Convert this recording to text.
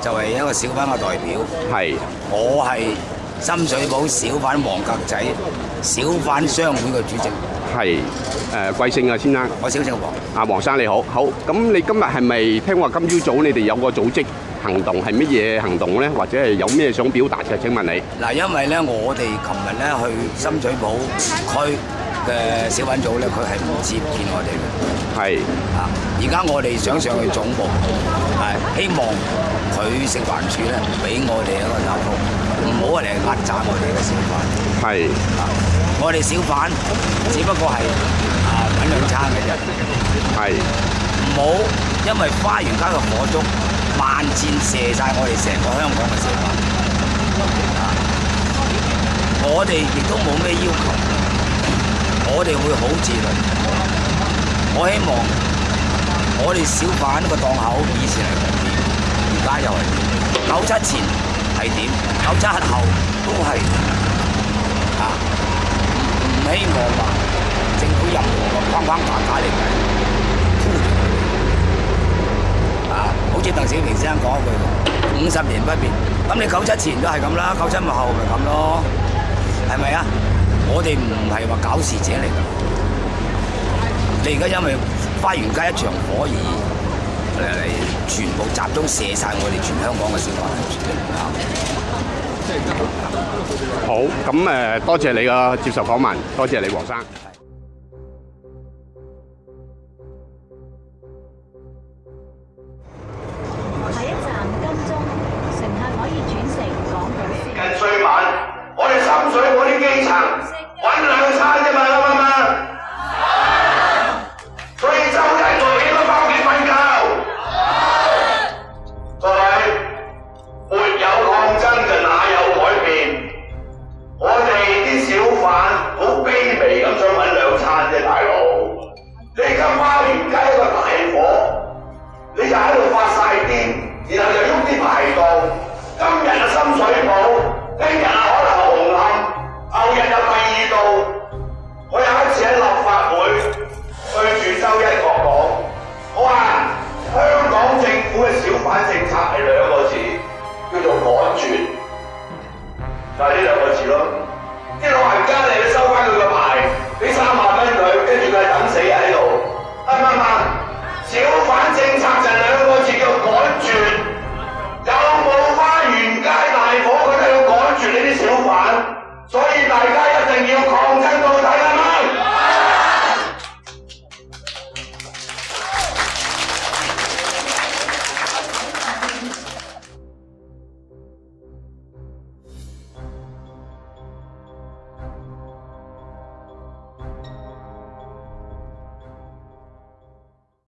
就係一個小販嘅代表，係我係深水埗小販黃格仔小販商會嘅主席，係誒貴姓啊，先生？我小姓黃。啊，黃生你好，好咁你今日係咪聽話今朝早你哋有個組織行動係乜嘢行動咧？或者係有咩想表達嘅？請問你嗱，因為咧我哋琴日咧去深水埗區。嘅小品組咧，佢係唔接見我哋嘅。係啊，而家我哋想上去總部，係希望佢食環署咧，俾我哋一個答通，唔好嚟壓榨我哋嘅小販。係啊，我哋小販只不過係啊揾兩餐嘅啫。係，唔好因為花園街嘅火燭，萬箭射晒我哋成個香港嘅小販。啊，我哋亦都冇咩要求。我哋會好自律。我希望我哋小販個檔口以前係咁，而家又係。九七前係點？九七後都係啊！唔希望話政府任何框框架架嚟計啊！好似鄧小平先生講一句話：五十年不變。咁你九七前都係咁啦，九七後咪咁咯，係咪啊？我哋唔係話搞事者嚟㗎，你而家因為花園街一場火而嚟全部集中射晒我哋全香港嘅市民。好，咁誒多謝你嘅接受訪問，多謝你黃生。我啲基层揾两餐啫嘛，阿啱嘛？所以周系我哋都翻屋企瞓觉。位，没有抗争就哪有改变？我哋啲小贩好卑微咁，想揾两餐啫，大佬。你家蓮街一个大火，你就喺度发晒癲，然后又喐啲排档。今日嘅深水埗。個字咯，啲老人家你收翻佢个牌，俾三万蚊佢，跟住佢等死喺度。